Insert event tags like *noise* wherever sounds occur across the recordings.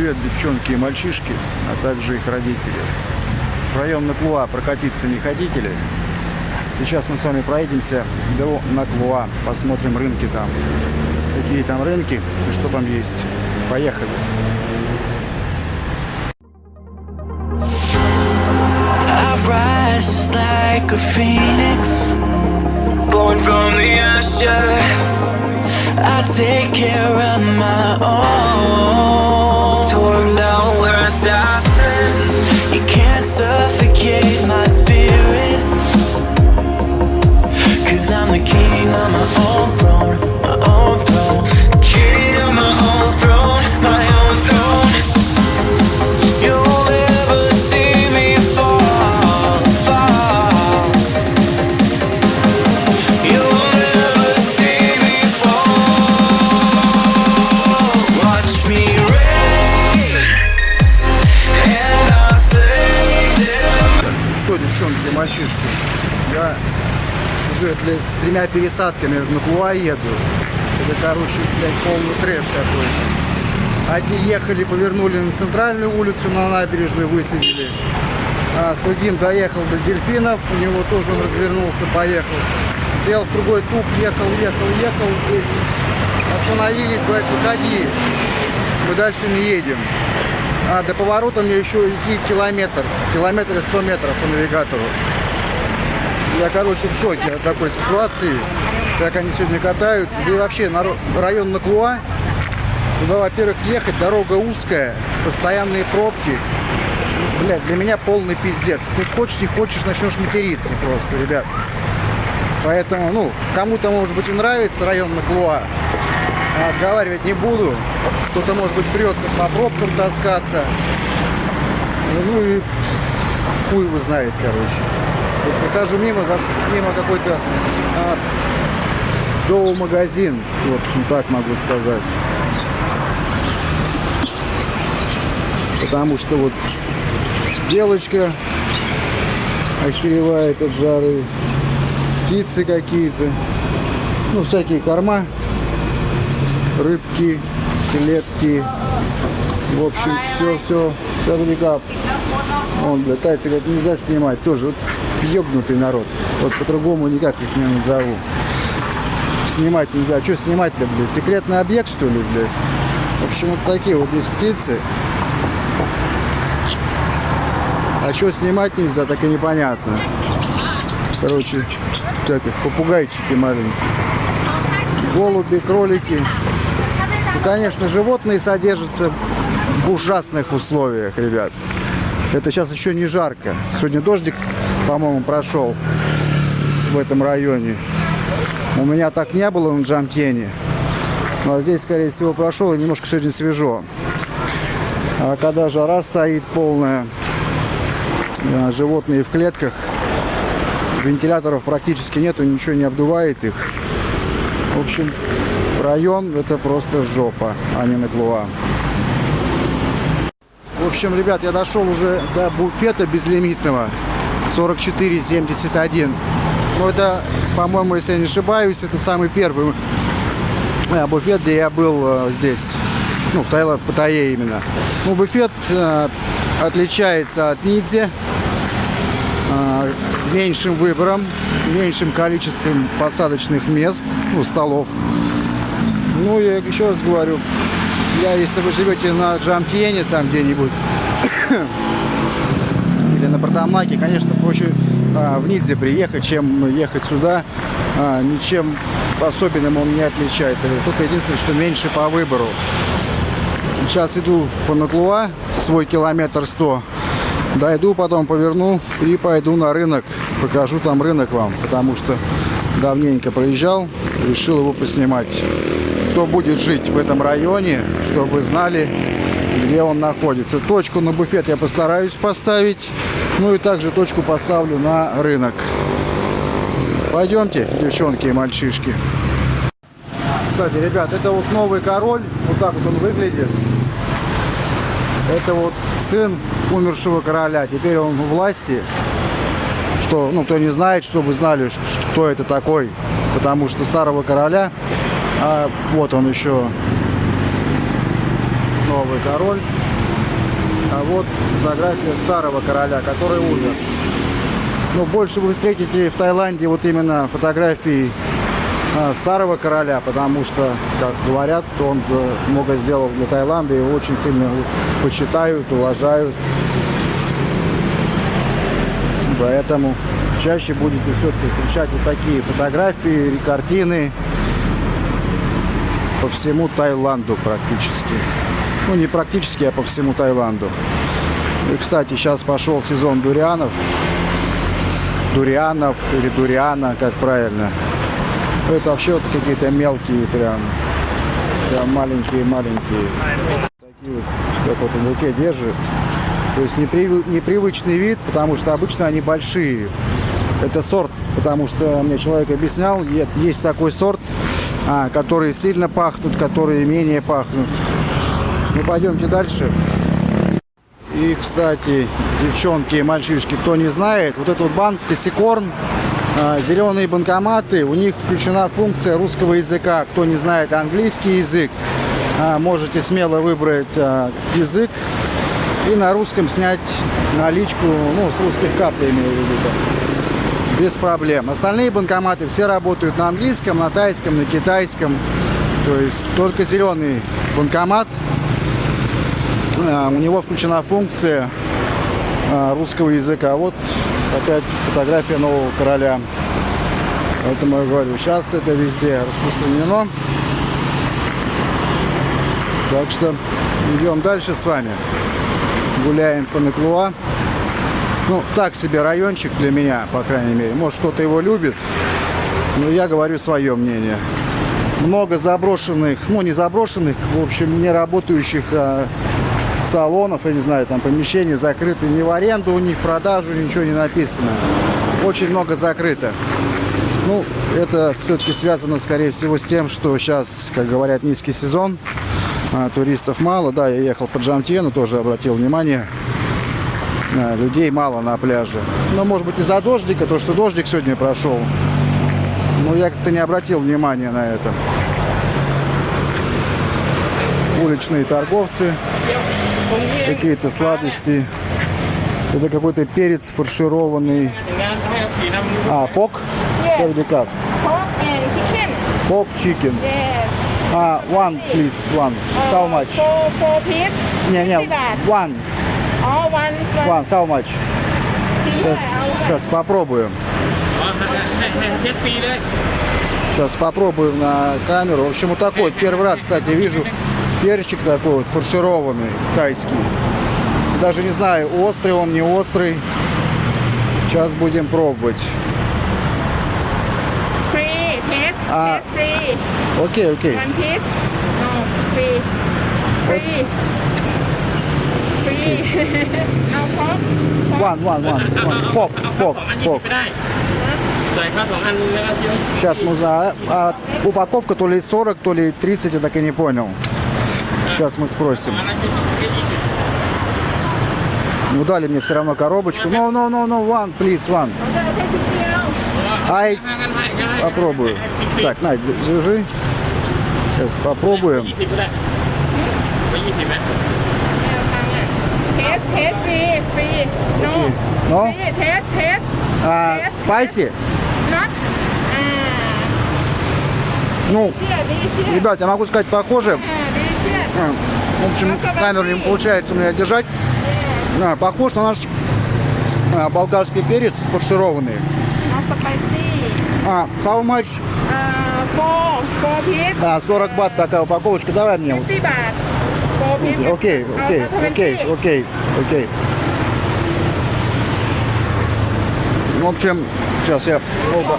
Привет, девчонки и мальчишки, а также их родители. В район Наклуа прокатиться не хотите ли? Сейчас мы с вами проедемся до Наклуа, посмотрим рынки там. Какие там рынки и что там есть. Поехали. Like a phoenix, born from the ashes. I take care of my own. Пересадками в Наклуа еду. Это, короче, блядь, полный трэш какой-то. Одни ехали, повернули на центральную улицу, на набережную высадили. А с другим доехал до дельфинов, у него тоже он развернулся, поехал. Сел в другой туп, ехал, ехал, ехал. И остановились, говорят, выходи, мы дальше не едем. А до поворота мне еще идти километр, километр и 100 метров по навигатору. Я, короче, в шоке от такой ситуации, как они сегодня катаются. Да и вообще, наро- район Наклуа, туда, во-первых, ехать, дорога узкая, постоянные пробки. Блядь, для меня полный пиздец. Ты хочешь, не хочешь, начнешь материться просто, ребят. Поэтому, ну, кому-то, может быть, и нравится район Наклуа. А Отговаривать не буду. Кто-то, может быть, придется по пробкам таскаться. Ну и хуй его знает, короче. Вот прохожу мимо, заш... мимо какой-то а, зоомагазин. В общем, так могу сказать. Потому что вот девочка охеревает от жары. Птицы какие-то. Ну, всякие корма. Рыбки, клетки. В общем, все, все, все Он, бля, тайцы говорят, нельзя снимать. Тоже вот ёбнутый народ. Вот по-другому никак их не назову. Снимать нельзя. Что снимать-то, блядь? Секретный объект, что ли, блядь? В общем, вот такие вот здесь птицы. А что снимать нельзя, так и непонятно. Короче, их, попугайчики маленькие. Голуби, кролики. Ну, конечно, животные содержатся в ужасных условиях, ребят. Это сейчас еще не жарко. Сегодня дождик, по-моему, прошел в этом районе. У меня так не было на Джамтьене. Но здесь, скорее всего, прошел и немножко сегодня свежо. А когда жара стоит полная, э, животные в клетках, вентиляторов практически нету, ничего не обдувает их. В общем, район это просто жопа, а не Наклуа. Общем, ребят, я дошел уже до буфета безлимитного 4471. Ну, это, по-моему, если я не ошибаюсь, это самый первый э, буфет, где я был э, здесь. Ну, в Таиланд, в Паттайе именно. Ну, буфет э, отличается от Нидзи э, меньшим выбором, меньшим количеством посадочных мест, ну, столов. Ну, я еще раз говорю, я, если вы живете на Джамтьене, там где-нибудь, *coughs* или на Бардамаке, конечно, проще а, в Нидзе приехать, чем ехать сюда. А, ничем особенным он не отличается. Только единственное, что меньше по выбору. Сейчас иду по Наклуа, свой километр 100. Дойду, потом поверну и пойду на рынок. Покажу там рынок вам, потому что давненько проезжал, решил его поснимать. Кто будет жить в этом районе, чтобы знали, где он находится. Точку на буфет я постараюсь поставить. Ну и также точку поставлю на рынок. Пойдемте, девчонки и мальчишки. Кстати, ребят, это вот новый король. Вот так вот он выглядит. Это вот сын умершего короля. Теперь он у власти. Что, ну, кто не знает, чтобы знали, кто это такой. Потому что старого короля, а вот он еще новый король. А вот фотография старого короля, который умер. Но больше вы встретите в Таиланде вот именно фотографии а, старого короля, потому что, как говорят, он много сделал для Таиланда, его очень сильно почитают, уважают. Поэтому чаще будете все-таки встречать вот такие фотографии, картины по всему Таиланду практически. Ну, не практически, а по всему Таиланду. И, кстати, сейчас пошел сезон дурианов. Дурианов или дуриана, как правильно. Это вообще вот какие-то мелкие прям. Прям маленькие-маленькие. Такие вот, как вот он в руке держит. То есть непривы- непривычный вид, потому что обычно они большие. Это сорт, потому что мне человек объяснял, есть такой сорт, а, которые сильно пахнут, которые менее пахнут. Ну, пойдемте дальше. И, кстати, девчонки и мальчишки, кто не знает, вот этот банк Косикорн, а, зеленые банкоматы, у них включена функция русского языка. Кто не знает английский язык, а, можете смело выбрать а, язык и на русском снять наличку, ну, с русских карт имею в виду. Без проблем. Остальные банкоматы все работают на английском, на тайском, на китайском. То есть только зеленый банкомат, а, у него включена функция а, русского языка. Вот опять фотография нового короля. Поэтому я говорю, сейчас это везде распространено. Так что идем дальше с вами. Гуляем по Наклуа. Ну, так себе райончик для меня, по крайней мере. Может, кто-то его любит. Но я говорю свое мнение. Много заброшенных, ну, не заброшенных, в общем, не работающих а, салонов, я не знаю, там помещения закрыты не в аренду, не в продажу, ничего не написано. Очень много закрыто. Ну, это все-таки связано, скорее всего, с тем, что сейчас, как говорят, низкий сезон, а, туристов мало. Да, я ехал по Джамтьену, тоже обратил внимание, людей мало на пляже. Но, может быть, из-за дождика, то, что дождик сегодня прошел. Но я как-то не обратил внимания на это. Уличные торговцы, какие-то сладости. Это какой-то перец фаршированный. А, пок? And chicken. Пок чикен. А, one, please, one. How much? Не, не, 50 бат. one, One, how much? Сейчас, сейчас попробуем. Сейчас попробуем на камеру. В общем, вот такой. Вот первый раз, кстати, вижу перчик такой вот, фаршированный, тайский. Даже не знаю, острый он, не острый. Сейчас будем пробовать. А. Окей, окей Пок, เอา пок, สองอันหยิบ пок. ไม่ได้ใส่ข้าวสองอันแล้วก็เยอะ Сейчас мы за... а упаковка то ли 40, то ли 30, я так и не понял. Сейчас мы спросим. อันนั้นคือแค่ยี่สิบ Ну, дали мне все равно коробочку. No, no, no, no, one, please, one. เราจะเอาแค่ชิ้นเดียว Ай, ห้ากันให้กันให้ попробую. ฟรี Так, на, держи. Сейчас попробуем. เทสเทสฟรีฟรี no No? ฟรีเทสเทส А, спайси? not อ่า Ну, เชื่อดีเชื่อ ребят, я могу сказать, похоже. อ่าดีเชื่อ А, В общем, камеру не получается у меня держать. А, похож на наш а, болгарский перец фаршированный. not spicy А, how much? อ่า four four piece А, 40 бат такая упаковочка. Давай мне. вот. 50บ Окей, окей, окей, окей, окей. В общем, сейчас я оба.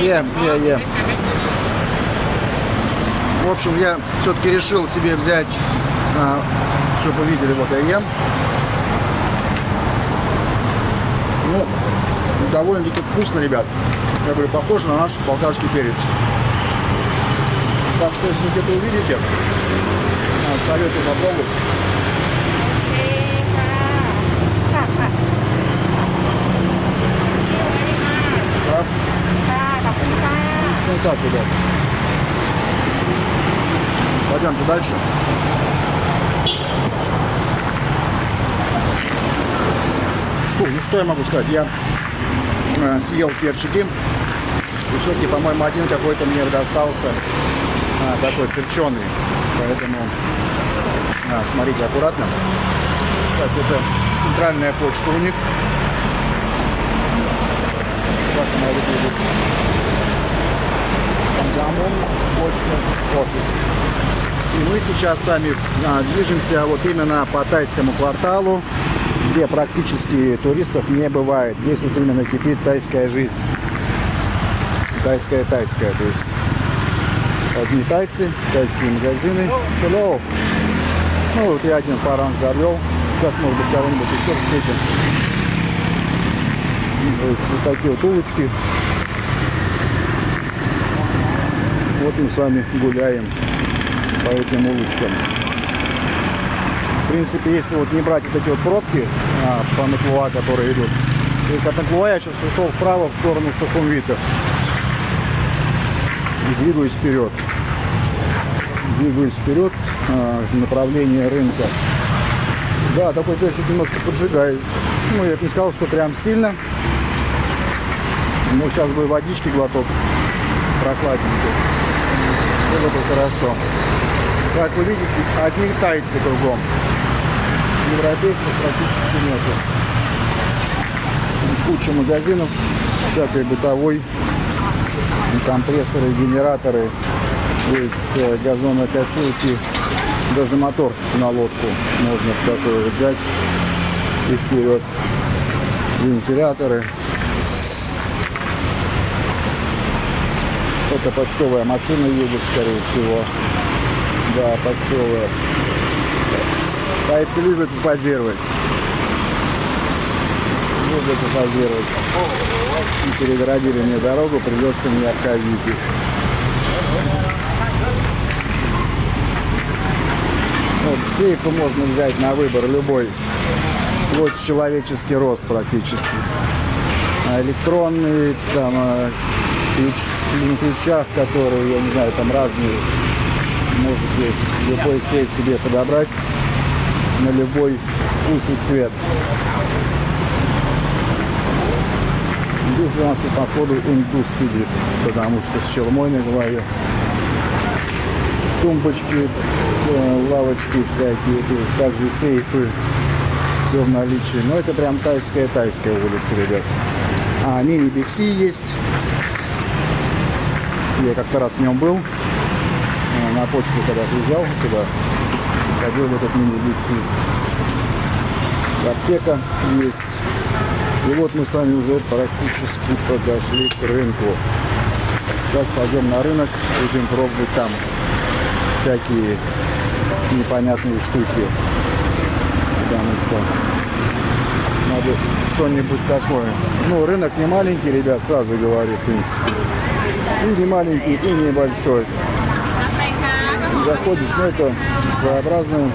Ем, я, ем. В общем, я все-таки решил себе взять, что вы видели, вот я ем. Ну, довольно-таки вкусно, ребят. Я говорю, похоже на наш болгарский перец. Так что, если где-то увидите, а, советую попробовать. Так. Ну так, ребят. Пойдемте дальше. Фу, ну что я могу сказать? Я э, съел перчики. И все-таки, по-моему, один какой-то мне достался а, такой перченый. Поэтому а, смотрите аккуратно. Так, это центральная почта у них. Так она выглядит. Гамон, почта, офис. И мы сейчас с вами а, движемся вот именно по тайскому кварталу, где практически туристов не бывает. Здесь вот именно кипит тайская жизнь. Тайская-тайская, то есть одни тайцы, тайские магазины. Hello. Ну вот я один фаран завел. Сейчас, может быть, кого-нибудь еще встретим. То есть вот такие вот улочки. Вот мы с вами гуляем по этим улочкам. В принципе, если вот не брать вот эти вот пробки а, по Наклуа, которые идут, то есть от Наклуа я сейчас ушел вправо в сторону Сухумвита и двигаюсь вперед. Двигаюсь вперед а, в направлении рынка. Да, такой перчик немножко поджигает. Ну, я бы не сказал, что прям сильно. Но сейчас бы водички глоток прохладненький. Было бы хорошо. Как вы видите, одни тайцы кругом. Европейцев практически нету. Куча магазинов, всякой бытовой, компрессоры, генераторы, есть э, газонокосилки, даже мотор на лодку можно такой вот взять и вперед. Вентиляторы. Это почтовая машина едет, скорее всего. Да, почтовая. Тайцы любят позировать. Любят позировать. И перегородили мне дорогу, придется мне обходить их. Вот, сейфы можно взять на выбор любой. Вот человеческий рост практически. А электронные, там, а, ключ, на ключах, которые, я не знаю, там разные. Можете любой сейф себе подобрать на любой вкус и цвет. Здесь у нас походу индус сидит, потому что с челмой на голове. Тумбочки, лавочки всякие, то есть также сейфы, все в наличии. Но это прям тайская-тайская улица, ребят. А мини Бикси есть. Я как-то раз в нем был. Э, На почту когда приезжал туда, ходил в этот мини Бикси. Аптека есть. И вот мы с вами уже практически подошли к рынку. Сейчас пойдем на рынок, будем пробовать там всякие непонятные штуки. Потому что надо что-нибудь такое. Ну, рынок не маленький, ребят, сразу говорю, в принципе. И не маленький, и небольшой. Заходишь, ну это своеобразно.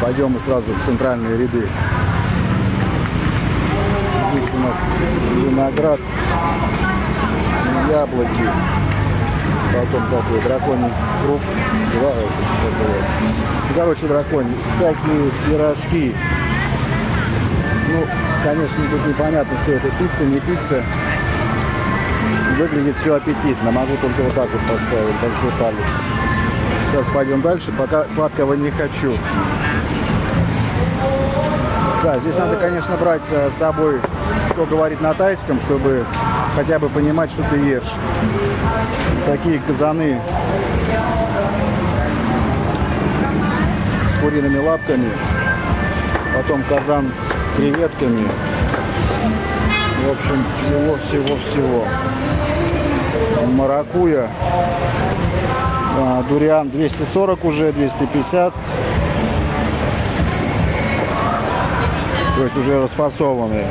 Пойдем мы сразу в центральные ряды. Здесь у нас виноград, яблоки, потом такой драконий круг. Два, это, это Короче, драконий. Всякие пирожки. Ну, конечно, тут непонятно, что это пицца, не пицца. Выглядит все аппетитно. Могу только вот так вот поставить большой палец. Сейчас пойдем дальше. Пока сладкого не хочу. Да, здесь надо, конечно, брать э, с собой, кто говорит на тайском, чтобы хотя бы понимать, что ты ешь. Такие казаны с куриными лапками. Потом казан с креветками. В общем, всего-всего-всего. Маракуя. А, Дуриан 240 уже, 250. То есть уже расфасованные.